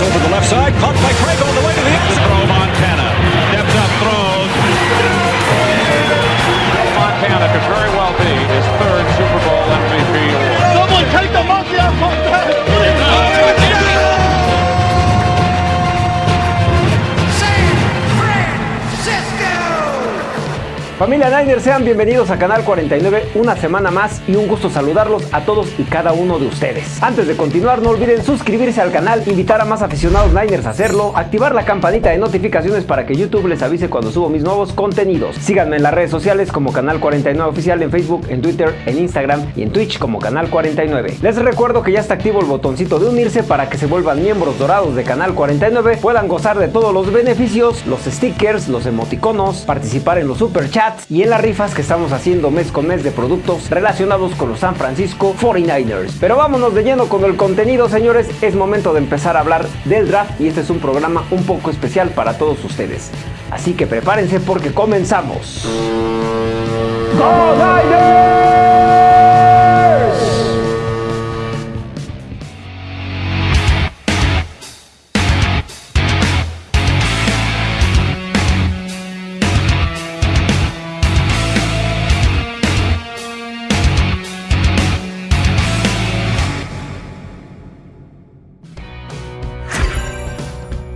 Over the left side, caught by Craig Familia Niners, sean bienvenidos a Canal 49, una semana más y un gusto saludarlos a todos y cada uno de ustedes. Antes de continuar, no olviden suscribirse al canal, invitar a más aficionados Niners a hacerlo, activar la campanita de notificaciones para que YouTube les avise cuando subo mis nuevos contenidos. Síganme en las redes sociales como Canal 49 Oficial en Facebook, en Twitter, en Instagram y en Twitch como Canal 49. Les recuerdo que ya está activo el botoncito de unirse para que se vuelvan miembros dorados de Canal 49, puedan gozar de todos los beneficios, los stickers, los emoticonos, participar en los super chats y en las rifas que estamos haciendo mes con mes de productos relacionados con los San Francisco 49ers. Pero vámonos de lleno con el contenido, señores. Es momento de empezar a hablar del draft y este es un programa un poco especial para todos ustedes. Así que prepárense porque comenzamos.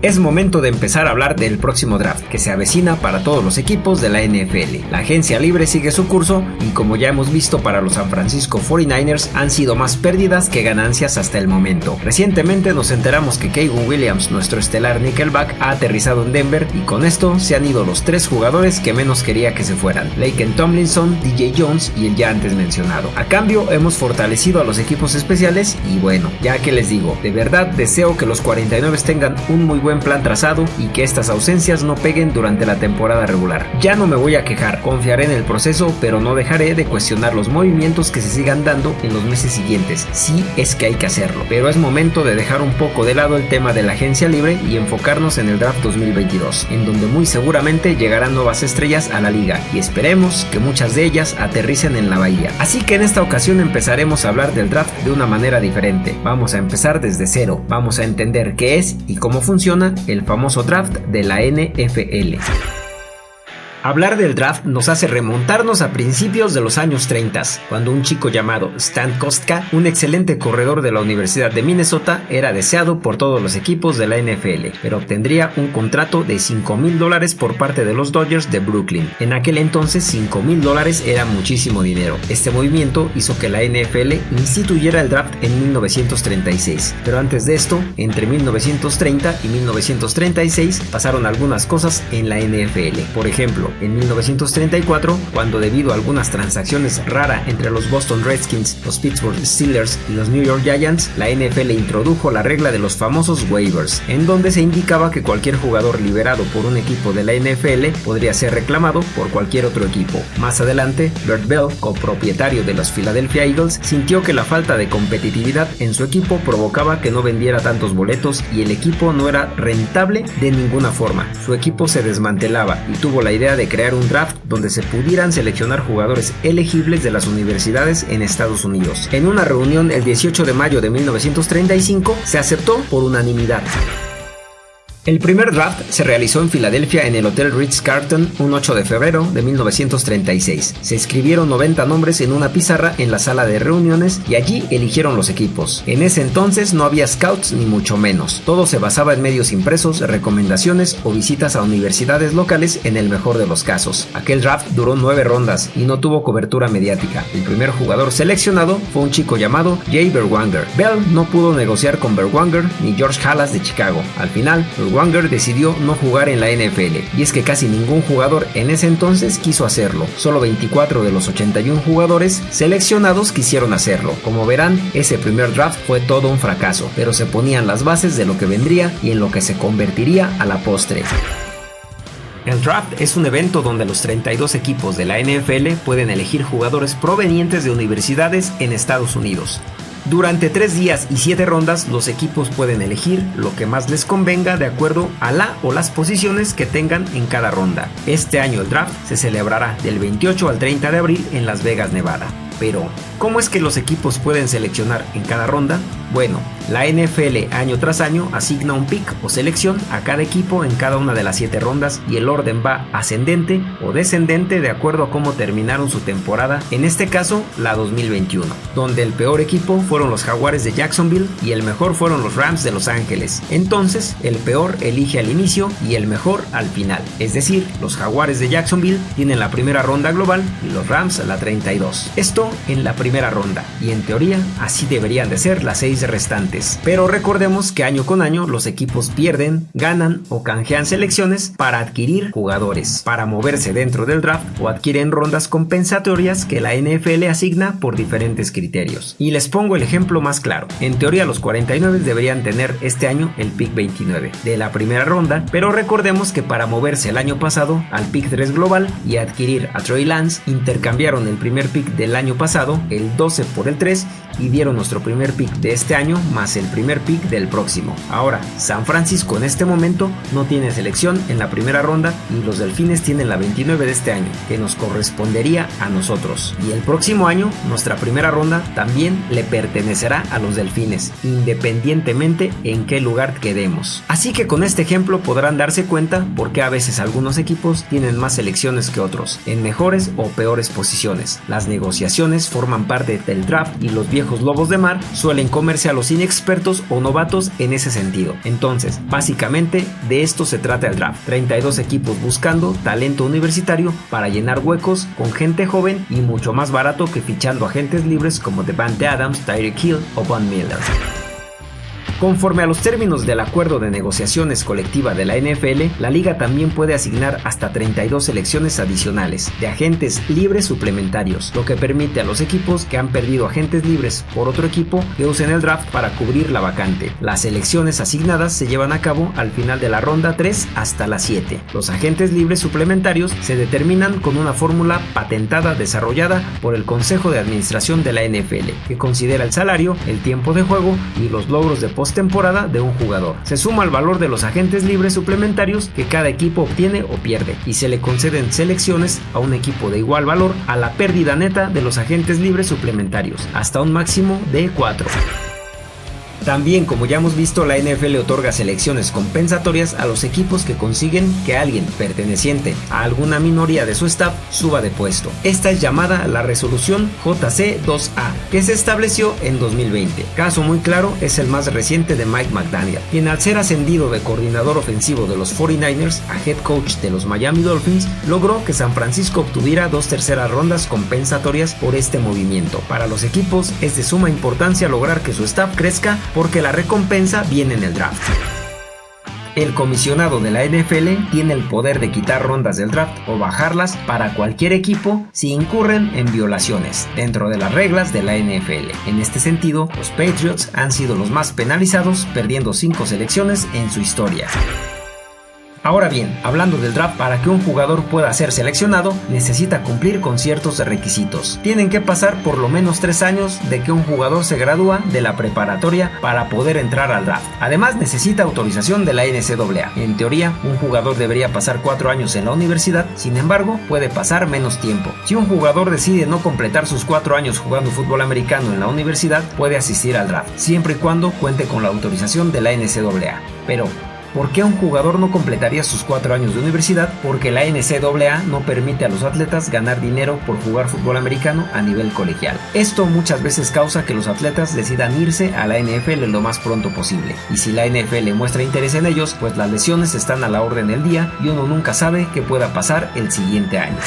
Es momento de empezar a hablar del próximo draft, que se avecina para todos los equipos de la NFL. La agencia libre sigue su curso y como ya hemos visto para los San Francisco 49ers han sido más pérdidas que ganancias hasta el momento. Recientemente nos enteramos que Kayvon Williams, nuestro estelar Nickelback, ha aterrizado en Denver y con esto se han ido los tres jugadores que menos quería que se fueran, Laken Tomlinson, DJ Jones y el ya antes mencionado. A cambio hemos fortalecido a los equipos especiales y bueno, ya que les digo, de verdad deseo que los 49 tengan un muy buen plan trazado y que estas ausencias no peguen durante la temporada regular. Ya no me voy a quejar, confiaré en el proceso, pero no dejaré de cuestionar los movimientos que se sigan dando en los meses siguientes. Sí es que hay que hacerlo, pero es momento de dejar un poco de lado el tema de la agencia libre y enfocarnos en el draft 2022, en donde muy seguramente llegarán nuevas estrellas a la liga y esperemos que muchas de ellas aterricen en la bahía. Así que en esta ocasión empezaremos a hablar del draft de una manera diferente. Vamos a empezar desde cero, vamos a entender qué es y cómo funciona el famoso draft de la NFL. Hablar del draft nos hace remontarnos a principios de los años 30, cuando un chico llamado Stan Kostka, un excelente corredor de la Universidad de Minnesota, era deseado por todos los equipos de la NFL, pero obtendría un contrato de 5 mil dólares por parte de los Dodgers de Brooklyn. En aquel entonces 5 mil dólares era muchísimo dinero. Este movimiento hizo que la NFL instituyera el draft en 1936, pero antes de esto, entre 1930 y 1936 pasaron algunas cosas en la NFL. Por ejemplo, en 1934, cuando debido a algunas transacciones raras entre los Boston Redskins, los Pittsburgh Steelers y los New York Giants, la NFL introdujo la regla de los famosos waivers, en donde se indicaba que cualquier jugador liberado por un equipo de la NFL podría ser reclamado por cualquier otro equipo. Más adelante, Bert Bell, copropietario de los Philadelphia Eagles, sintió que la falta de competitividad en su equipo provocaba que no vendiera tantos boletos y el equipo no era rentable de ninguna forma. Su equipo se desmantelaba y tuvo la idea de crear un draft donde se pudieran seleccionar jugadores elegibles de las universidades en Estados Unidos. En una reunión el 18 de mayo de 1935 se aceptó por unanimidad. El primer draft se realizó en Filadelfia en el Hotel Ritz-Carlton un 8 de febrero de 1936. Se escribieron 90 nombres en una pizarra en la sala de reuniones y allí eligieron los equipos. En ese entonces no había scouts ni mucho menos. Todo se basaba en medios impresos, recomendaciones o visitas a universidades locales en el mejor de los casos. Aquel draft duró 9 rondas y no tuvo cobertura mediática. El primer jugador seleccionado fue un chico llamado Jay Berwanger. Bell no pudo negociar con Berwanger ni George Halas de Chicago. Al final, Wanger decidió no jugar en la NFL, y es que casi ningún jugador en ese entonces quiso hacerlo. Solo 24 de los 81 jugadores seleccionados quisieron hacerlo. Como verán, ese primer draft fue todo un fracaso, pero se ponían las bases de lo que vendría y en lo que se convertiría a la postre. El draft es un evento donde los 32 equipos de la NFL pueden elegir jugadores provenientes de universidades en Estados Unidos. Durante tres días y siete rondas, los equipos pueden elegir lo que más les convenga de acuerdo a la o las posiciones que tengan en cada ronda. Este año el draft se celebrará del 28 al 30 de abril en Las Vegas, Nevada. Pero, ¿cómo es que los equipos pueden seleccionar en cada ronda? Bueno, la NFL año tras año asigna un pick o selección a cada equipo en cada una de las 7 rondas y el orden va ascendente o descendente de acuerdo a cómo terminaron su temporada, en este caso la 2021, donde el peor equipo fueron los Jaguares de Jacksonville y el mejor fueron los Rams de Los Ángeles. Entonces, el peor elige al inicio y el mejor al final. Es decir, los Jaguares de Jacksonville tienen la primera ronda global y los Rams la 32. Esto en la primera ronda y en teoría así deberían de ser las 6 restantes. Pero recordemos que año con año los equipos pierden, ganan o canjean selecciones para adquirir jugadores, para moverse dentro del draft o adquieren rondas compensatorias que la NFL asigna por diferentes criterios. Y les pongo el ejemplo más claro. En teoría los 49 deberían tener este año el pick 29 de la primera ronda, pero recordemos que para moverse el año pasado al pick 3 global y adquirir a Troy Lance, intercambiaron el primer pick del año pasado, el 12 por el 3, y dieron nuestro primer pick de este año más el primer pick del próximo. Ahora, San Francisco en este momento no tiene selección en la primera ronda y los Delfines tienen la 29 de este año, que nos correspondería a nosotros. Y el próximo año, nuestra primera ronda también le pertenecerá a los Delfines, independientemente en qué lugar quedemos. Así que con este ejemplo podrán darse cuenta por qué a veces algunos equipos tienen más selecciones que otros, en mejores o peores posiciones. Las negociaciones forman parte del draft y los viejos lobos de mar suelen comerse a los inexpertos o novatos en ese sentido. Entonces, básicamente de esto se trata el draft. 32 equipos buscando talento universitario para llenar huecos con gente joven y mucho más barato que fichando agentes libres como Devante Adams, Tyreek Hill o Von Miller. Conforme a los términos del acuerdo de negociaciones colectiva de la NFL, la liga también puede asignar hasta 32 selecciones adicionales de agentes libres suplementarios, lo que permite a los equipos que han perdido agentes libres por otro equipo que usen el draft para cubrir la vacante. Las selecciones asignadas se llevan a cabo al final de la ronda 3 hasta la 7. Los agentes libres suplementarios se determinan con una fórmula patentada desarrollada por el Consejo de Administración de la NFL, que considera el salario, el tiempo de juego y los logros de post temporada de un jugador. Se suma al valor de los agentes libres suplementarios que cada equipo obtiene o pierde y se le conceden selecciones a un equipo de igual valor a la pérdida neta de los agentes libres suplementarios, hasta un máximo de 4. También, como ya hemos visto, la NFL otorga selecciones compensatorias a los equipos que consiguen que alguien perteneciente a alguna minoría de su staff suba de puesto. Esta es llamada la resolución JC2A, que se estableció en 2020. Caso muy claro es el más reciente de Mike McDaniel, quien al ser ascendido de coordinador ofensivo de los 49ers a head coach de los Miami Dolphins, logró que San Francisco obtuviera dos terceras rondas compensatorias por este movimiento. Para los equipos es de suma importancia lograr que su staff crezca porque la recompensa viene en el draft. El comisionado de la NFL tiene el poder de quitar rondas del draft o bajarlas para cualquier equipo si incurren en violaciones dentro de las reglas de la NFL. En este sentido, los Patriots han sido los más penalizados perdiendo 5 selecciones en su historia. Ahora bien, hablando del draft, para que un jugador pueda ser seleccionado, necesita cumplir con ciertos requisitos. Tienen que pasar por lo menos 3 años de que un jugador se gradúa de la preparatoria para poder entrar al draft. Además, necesita autorización de la NCAA. En teoría, un jugador debería pasar 4 años en la universidad, sin embargo, puede pasar menos tiempo. Si un jugador decide no completar sus 4 años jugando fútbol americano en la universidad, puede asistir al draft, siempre y cuando cuente con la autorización de la NCAA. Pero, ¿Por qué un jugador no completaría sus cuatro años de universidad? Porque la NCAA no permite a los atletas ganar dinero por jugar fútbol americano a nivel colegial. Esto muchas veces causa que los atletas decidan irse a la NFL lo más pronto posible. Y si la NFL muestra interés en ellos, pues las lesiones están a la orden del día y uno nunca sabe qué pueda pasar el siguiente año.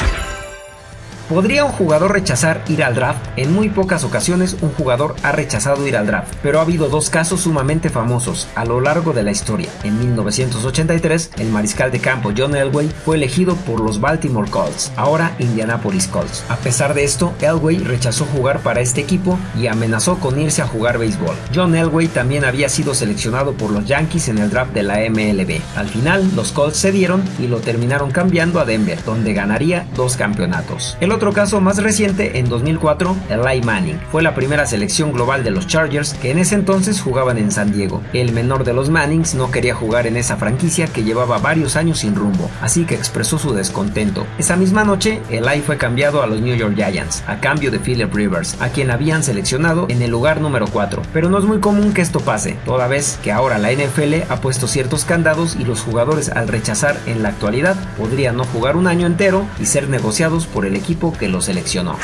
¿Podría un jugador rechazar ir al draft? En muy pocas ocasiones un jugador ha rechazado ir al draft, pero ha habido dos casos sumamente famosos a lo largo de la historia. En 1983, el mariscal de campo John Elway fue elegido por los Baltimore Colts, ahora Indianapolis Colts. A pesar de esto, Elway rechazó jugar para este equipo y amenazó con irse a jugar béisbol. John Elway también había sido seleccionado por los Yankees en el draft de la MLB. Al final, los Colts cedieron y lo terminaron cambiando a Denver, donde ganaría dos campeonatos. Otro caso más reciente, en 2004, Eli Manning. Fue la primera selección global de los Chargers que en ese entonces jugaban en San Diego. El menor de los Mannings no quería jugar en esa franquicia que llevaba varios años sin rumbo, así que expresó su descontento. Esa misma noche, Eli fue cambiado a los New York Giants, a cambio de Philip Rivers, a quien habían seleccionado en el lugar número 4. Pero no es muy común que esto pase, toda vez que ahora la NFL ha puesto ciertos candados y los jugadores al rechazar en la actualidad podrían no jugar un año entero y ser negociados por el equipo que los seleccionó.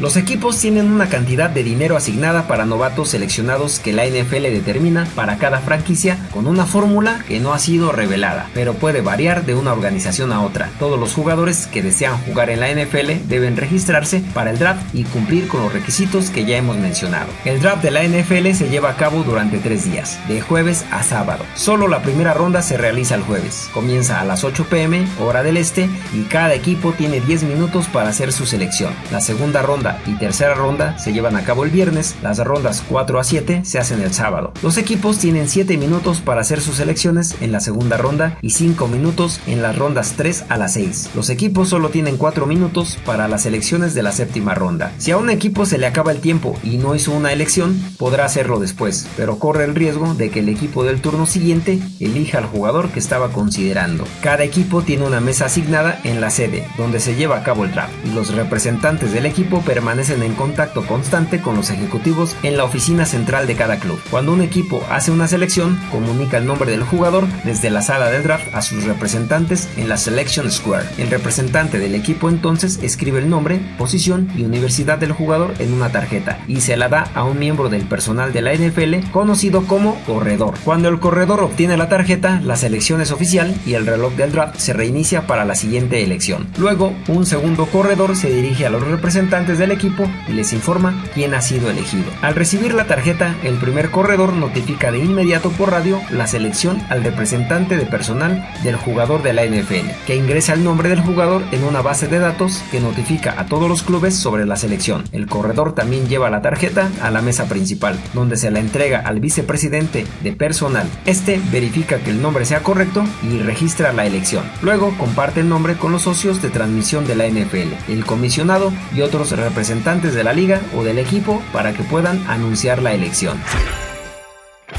Los equipos tienen una cantidad de dinero asignada para novatos seleccionados que la NFL determina para cada franquicia con una fórmula que no ha sido revelada, pero puede variar de una organización a otra. Todos los jugadores que desean jugar en la NFL deben registrarse para el draft y cumplir con los requisitos que ya hemos mencionado. El draft de la NFL se lleva a cabo durante tres días, de jueves a sábado. Solo la primera ronda se realiza el jueves. Comienza a las 8 pm, hora del este, y cada equipo tiene 10 minutos para hacer su selección. La segunda ronda y tercera ronda se llevan a cabo el viernes, las rondas 4 a 7 se hacen el sábado. Los equipos tienen 7 minutos para hacer sus selecciones en la segunda ronda y 5 minutos en las rondas 3 a las 6. Los equipos solo tienen 4 minutos para las elecciones de la séptima ronda. Si a un equipo se le acaba el tiempo y no hizo una elección, podrá hacerlo después, pero corre el riesgo de que el equipo del turno siguiente elija al jugador que estaba considerando. Cada equipo tiene una mesa asignada en la sede, donde se lleva a cabo el draft, y los representantes del equipo permanecen en contacto constante con los ejecutivos en la oficina central de cada club. Cuando un equipo hace una selección, comunica el nombre del jugador desde la sala del draft a sus representantes en la Selection Square. El representante del equipo entonces escribe el nombre, posición y universidad del jugador en una tarjeta y se la da a un miembro del personal de la NFL conocido como corredor. Cuando el corredor obtiene la tarjeta, la selección es oficial y el reloj del draft se reinicia para la siguiente elección. Luego, un segundo corredor se dirige a los representantes de equipo y les informa quién ha sido elegido. Al recibir la tarjeta, el primer corredor notifica de inmediato por radio la selección al representante de personal del jugador de la NFL, que ingresa el nombre del jugador en una base de datos que notifica a todos los clubes sobre la selección. El corredor también lleva la tarjeta a la mesa principal, donde se la entrega al vicepresidente de personal. Este verifica que el nombre sea correcto y registra la elección. Luego comparte el nombre con los socios de transmisión de la NFL, el comisionado y otros representantes representantes de la liga o del equipo para que puedan anunciar la elección.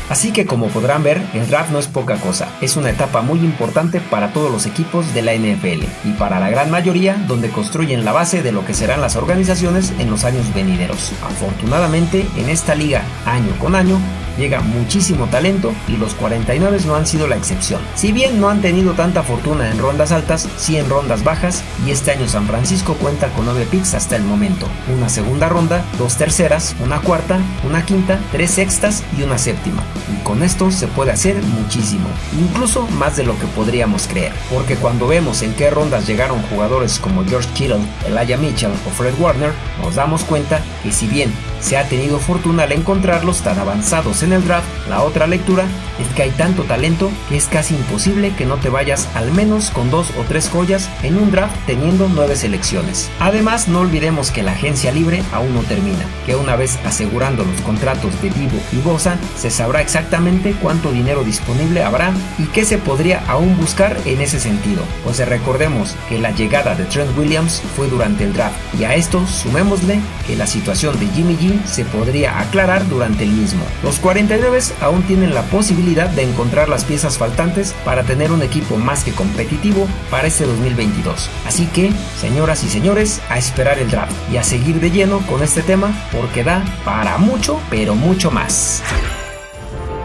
Así que como podrán ver, el draft no es poca cosa, es una etapa muy importante para todos los equipos de la NFL y para la gran mayoría donde construyen la base de lo que serán las organizaciones en los años venideros. Afortunadamente, en esta liga, año con año, llega muchísimo talento y los 49 no han sido la excepción. Si bien no han tenido tanta fortuna en rondas altas, sí en rondas bajas y este año San Francisco cuenta con 9 picks hasta el momento. Una segunda ronda, dos terceras, una cuarta, una quinta, tres sextas y una séptima. Y con esto se puede hacer muchísimo, incluso más de lo que podríamos creer. Porque cuando vemos en qué rondas llegaron jugadores como George Kittle, Elijah Mitchell o Fred Warner, nos damos cuenta que si bien se ha tenido fortuna al encontrarlos tan avanzados en el draft, la otra lectura es que hay tanto talento que es casi imposible que no te vayas al menos con dos o tres joyas en un draft teniendo nueve selecciones. Además, no olvidemos que la agencia libre aún no termina, que una vez asegurando los contratos de Vivo y Bosa, se sabrá exactamente cuánto dinero disponible habrá y qué se podría aún buscar en ese sentido. Pues recordemos que la llegada de Trent Williams fue durante el draft y a esto sumémosle que la situación de Jimmy G se podría aclarar durante el mismo. Los 49 aún tienen la posibilidad de encontrar las piezas faltantes para tener un equipo más que competitivo para este 2022. Así que, señoras y señores, a esperar el draft y a seguir de lleno con este tema porque da para mucho, pero mucho más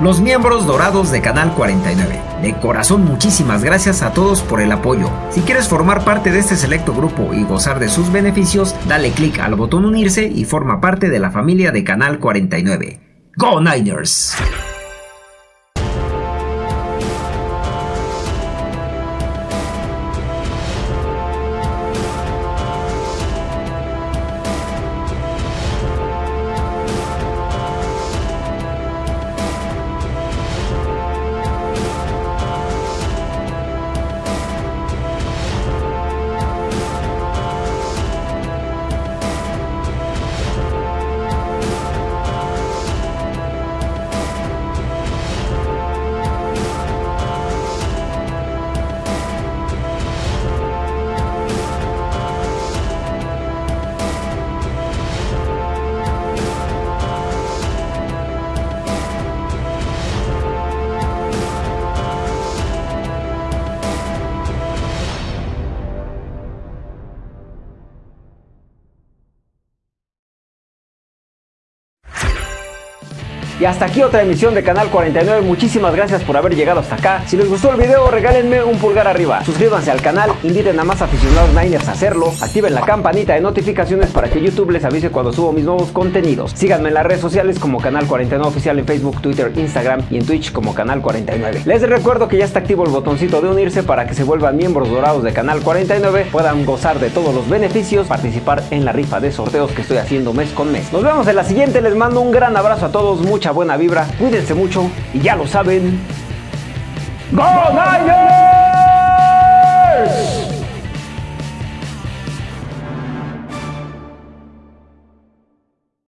los miembros dorados de Canal 49. De corazón muchísimas gracias a todos por el apoyo. Si quieres formar parte de este selecto grupo y gozar de sus beneficios, dale clic al botón unirse y forma parte de la familia de Canal 49. ¡Go Niners! Y hasta aquí otra emisión de Canal 49. Muchísimas gracias por haber llegado hasta acá. Si les gustó el video, regálenme un pulgar arriba. Suscríbanse al canal, inviten a más aficionados Niners a hacerlo. Activen la campanita de notificaciones para que YouTube les avise cuando subo mis nuevos contenidos. Síganme en las redes sociales como Canal 49 Oficial en Facebook, Twitter, Instagram y en Twitch como Canal 49. Les recuerdo que ya está activo el botoncito de unirse para que se vuelvan miembros dorados de Canal 49, puedan gozar de todos los beneficios, participar en la rifa de sorteos que estoy haciendo mes con mes. Nos vemos en la siguiente, les mando un gran abrazo a todos, buena vibra, cuídense mucho y ya lo saben.